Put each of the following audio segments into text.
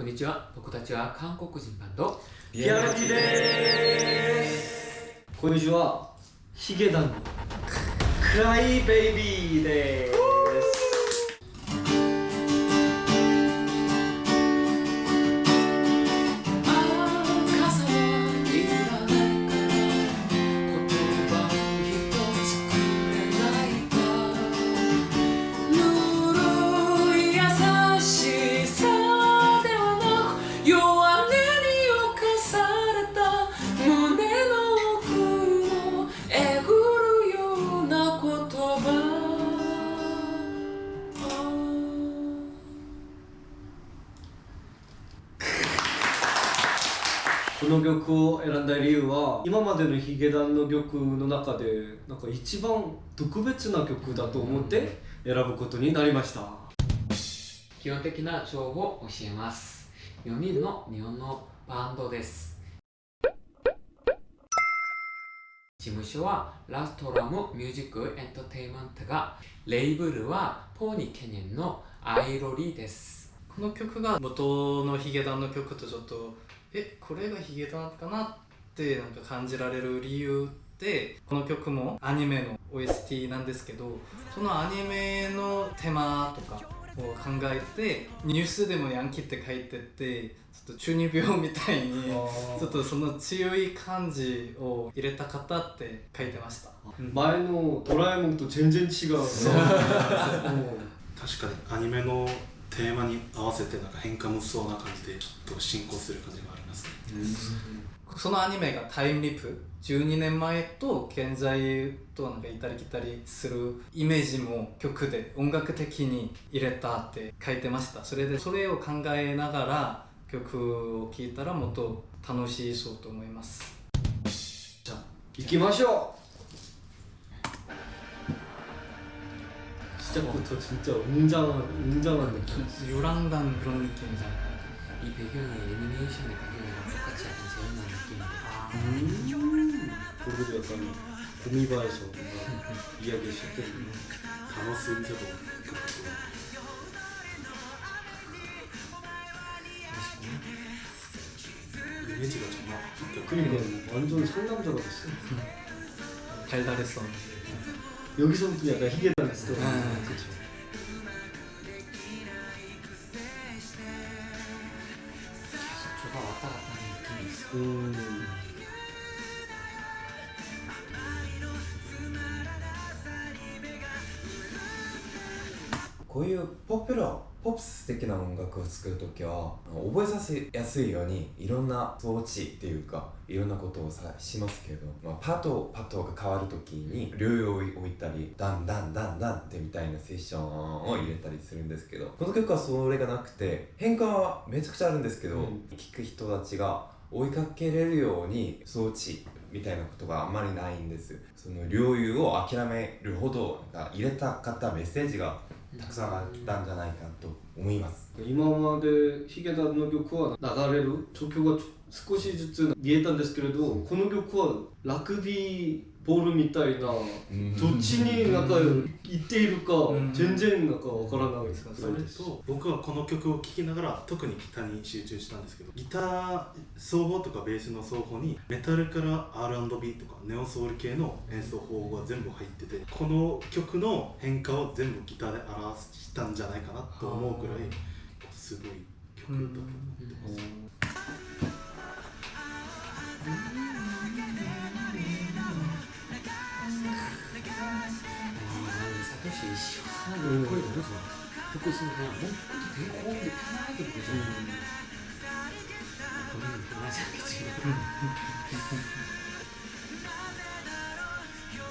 こんにちは。僕たちは韓国人バンド。リアルティです。こんにちは。ヒゲダンのクライベイビーですこの曲を選んだ理由は今までのヒゲダンの曲の中でなんか一番特別な曲だと思って選ぶことになりました。基本的な情報を教えます。4人の日本のバンドです。事務所はラストラムミュージックエンターテインメントがレーブルはポニーケニンのアイロリーです。この曲が元のヒゲダンの曲とちょっとえこれがヒゲダンかなってなんか感じられる理由ってこの曲もアニメの OST なんですけどそのアニメのテーマとかを考えてニュースでもヤンキーって書いててちょっと中二病みたいにちょっとその強い感じを入れた方って書いてました。前のドラえもんと全然違う 確かにアニメのテーマに合わせてなんか変化無双な感じでちょっと進行する感じがありますね、うん、そのアニメがタイムリープ12年前と現在となんか行ったり来たりするイメージも曲で音楽的に入れたって書いてましたそれでそれを考えながら曲を聴いたらもっと楽しそうと思いますじゃあ行きましょう 시작부터 진짜 웅장한 웅장한 느낌. 요랑단 그런 느낌이잖아요. 이 배경이 애니메이션의 배경이랑 똑같이 약간 재현한. 아. 음. 그리고 약간 고미바에서 뭔가 이야기 시작되는 단어 쓰임새도 이미지가 정말 그러니까 완전 상남자가 됐어. 달달했어. 여기서부터 약간 희게다 했어. 아, 그렇죠. うん。こういうポップロポップス的な音楽を作る時は覚えさせやすいようにいろんな装置っていうかいろんなことをさしますけど、まあ、パとパトが変わる時に両用を置いたりダンダンダンダンってみたいなセッションを入れたりするんですけどこの曲はそれがなくて変化はめちゃくちゃあるんですけど、うん、聴く人たちが追いかけれるように装置みたいなことがあんまりないんです。その領有を諦めるほど入れたかったメッセージがたくさんあったんじゃないかと思います。今までヒゲダンの曲は流れる？状況が少しずつ見えたんですけれどこの曲はラグビーボールみたいなどっちになんか行っているか全然なんかわからないですか？それと僕はこの曲を聴きながら特にギターに集中したんですけどギター奏法とかベースの奏法にメタルから R&B とかネオソウル系の演奏法が全部入っててこの曲の変化を全部ギターで表したんじゃないかなと思うくらいすごい曲だと思ってます。 시 시원하게 거의 너무 좋아 듣고 있으면 그냥 몸도 되게 호흡이 편하게 느껴져 음. 본인은 편하지 않겠지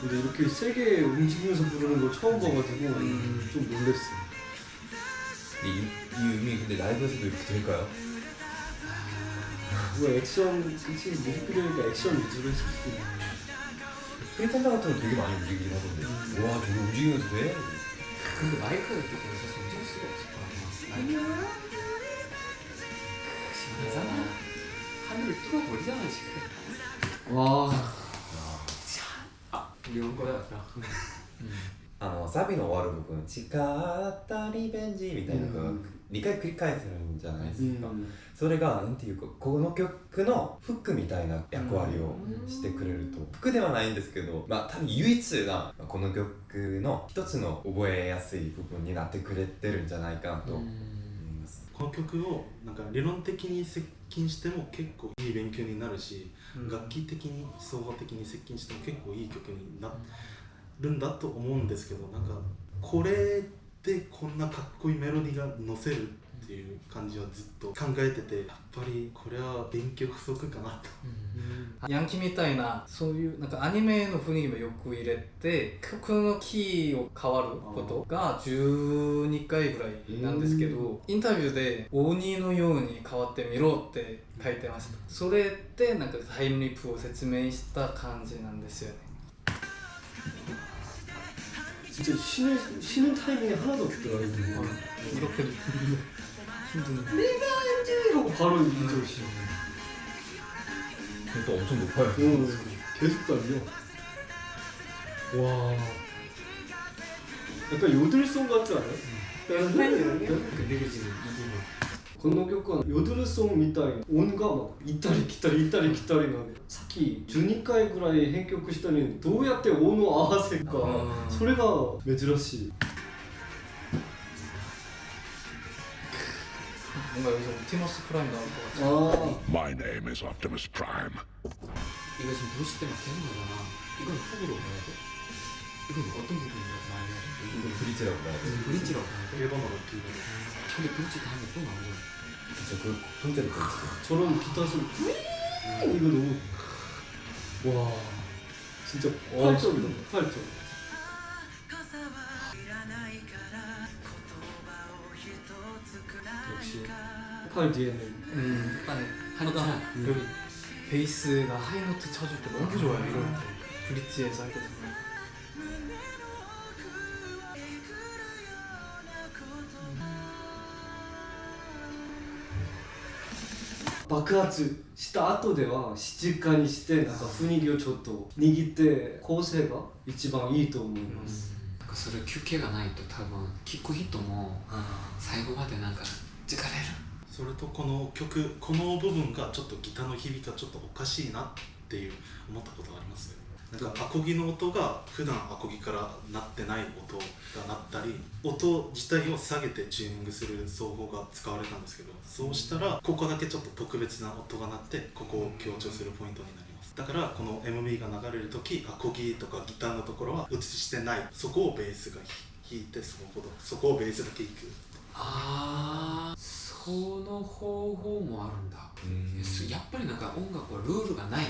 근데 이렇게 세게 움직이면서 부르는 거 처음 봐가지고 음. 좀 놀랬어 이, 이 음이 근데 라이브에서도 이렇게 될까요? 뭐 액션, 그치? 뮤직비디오니까 액션 위주로 했을 수도 있고 프리텐더 같은 거 되게 많이 움직이긴 하던데. 음. 와 저거 움직이면서 돼? 근데 마이크가 때문에 사실 움직일 수가 없을 거야 시원하잖아 하늘을 뚫어버리잖아 지금. 와. 아, 우리 온 거야 음. サビの終わる部分「誓ったリベンジ」みたいなのがうん。2回繰り返せるんじゃないですか、うん。それがなんていうかこの曲のフックみたいな役割をしてくれると。フックではないんですけどまあ多分唯一なこの曲の一つの覚えやすい部分になってくれてるんじゃないかなと思います、この曲をなんか理論的に接近しても結構いい勉強になるし、楽器的に総合的に接近しても結構いい曲になるんだと思うんですけどなんかこれでこんなかっこいいメロディーが乗せるっていう感じはずっと考えててやっぱりこれは勉強不足かなと。ヤンキーみたいなそういうなんかアニメの雰囲気もよく入れて曲のキーを変わることが12回ぐらいなんですけどインタビューで鬼のように変わってみろって書いてました。それでなんかタイムリープを説明した感じなんですよね 진짜 쉬는, 쉬는 타이밍이 하나도 없더라고요. 이렇게 힘든 내가 이제 이러고 바로 이제 쉬 또 엄청 높아요. 오, 계속 달려. 와. 약간 요들송 같지 않아요? 음. 네. 근데 그지 이 부분. 건너교권 요드르송 이따이 온가 막 이따리 기따리 이따리 기따리 막 사키 주니카이 그라이 행격구 시더니 도우야떼 오노 아와세가 아. 소리가 매즈러시 뭔가 여기서 옵티머스 프라임 나올 것 같아. 아. My name is Optimus Prime. 이거 지금 도시 때막 되는 거잖아. 이걸 후기로 가야 돼. 이건 어떤 부분이라고 말해야 돼 이거 브릿지라고 봐야 돼 브릿지라고 가야 돼 1번으로 기대로 근데 브릿지 다음에 또 나오잖아 그쵸 그 통째로 브릿지. 저런 기타 소리 뿌잉 이거 너무 와 진짜 폭발적이다 폭발적 역시 폭발 뒤에는 음, 한참. 하나. 여기 베이스가 하이노트 쳐줄 때 너무 좋아요 이럴 때. 브릿지에서 할 때 정말 爆発した後では静かにしてなんか雰囲気をちょっと握って構成が一番いいと思います、なんかそれ休憩がないと多分聴く人も最後までなんか疲れるそれとこの曲この部分がちょっとギターの響きがちょっとおかしいなっていう思ったことがありますなんかアコギの音が普段アコギから鳴ってない音が鳴ったり音自体を下げてチューニングする奏法が使われたんですけどそうしたらここだけちょっと特別な音が鳴ってここを強調するポイントになります。だからこの MV が流れる時アコギとかギターのところは映してない。そこをベースが弾いてそこそこをベースだけ弾くああその方法もあるんだ。やっぱりなんか音楽はルールがない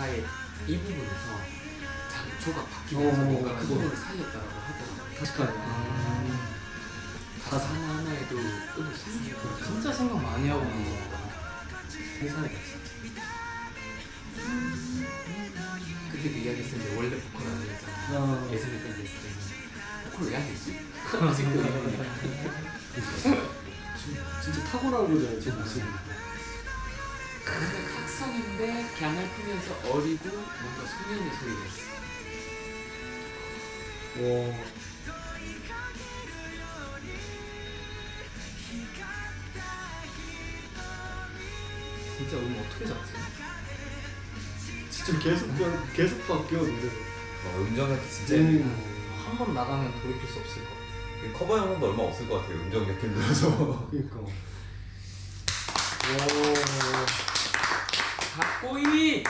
가사의 이 부분에서 장초가 바뀌면서 뭔가 그 부분을 살렸다고 하더라고요. 그러니까요. 가사 하나에도 끊을 수 있어요. 진짜 그렇죠. 생각 많이 하고 있는 거 회사에 진짜. 그때 그 이야기 했었는데 원래 보컬 아니었잖아요 예전에 까지 했을 때는 보컬 왜안 되지? 아직도 진짜 탁월하고자 제 모습이. 그게 각성인데 갱을 피면서 어리고 뭔가 소년의 소리가 있어. 와 진짜 음 어떻게 잡지? 진짜 계속 변- 계속 바뀌어 노래가 어, 음정이 진짜 음. 한번 나가면 돌이킬 수 없을 것 같아요 커버 영상도 얼마 없을 것 같아요 음정 몇 힘들어서 그러니까. かっこいい。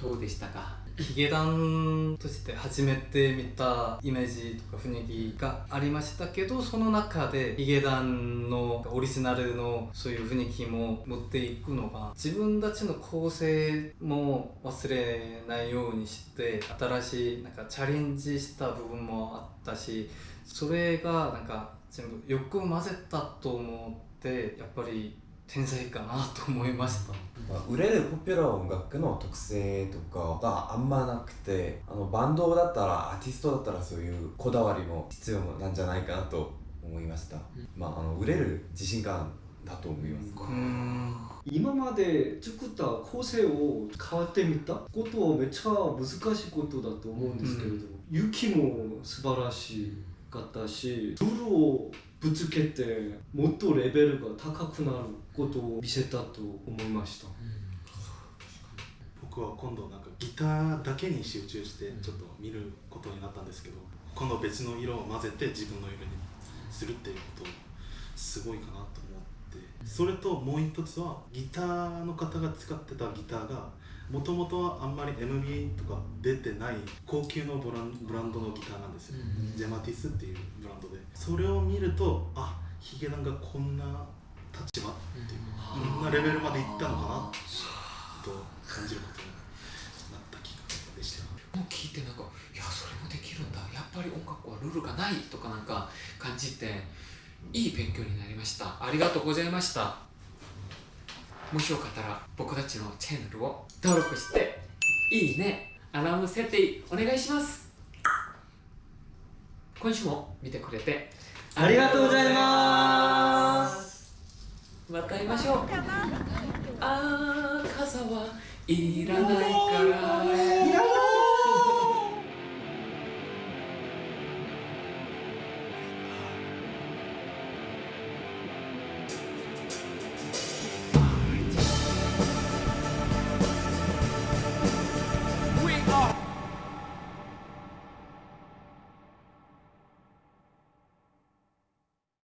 どうでしたか？ヒゲダンとして初めて見たイメージとか雰囲気がありましたけどその中でヒゲダンのオリジナルのそういう雰囲気も持っていくのが自分たちの構成も忘れないようにして新しいなんかチャレンジした部分もあったしそれがなんか全部よく混ぜたと思ってやっぱり天才かなと思いました。まあ売れるポピュラー音楽の特性とかがあんまなくてあのバンドだったらアーティストだったらそういうこだわりも必要なんじゃないかなと思いました、まああの売れる自信感だと思います、うん。今まで作った構成を変わってみたことはめっちゃ難しいことだと思うんですけれど、雪も素晴らしかったしルールをぶつけてもっとレベルが高くなることを見せたと思いました。僕は今度なんかギターだけに集中してちょっと見ることになったんですけど今度別の色を混ぜて自分の色にするっていうことすごいかなと思ってそれともう一つはギターの方が使ってたギターがもともとはあんまり MB とか出てない高級のブランブランドのギターなんですよ、うんジェマティスっていうブランドで。それを見るとあヒゲダンがこんな立場っていうかこんなレベルまでいったのかなと感じることになった気がでした。もう聞いてなんかいやそれもできるんだ。やっぱり音楽はルールがないとかなんか感じていい勉強になりました。ありがとうございましたもしよかったら僕たちのチャンネルを登録していいねアラーム設定お願いします。今週も見てくれてありがとうございます。また会いましょう。あー傘はいらない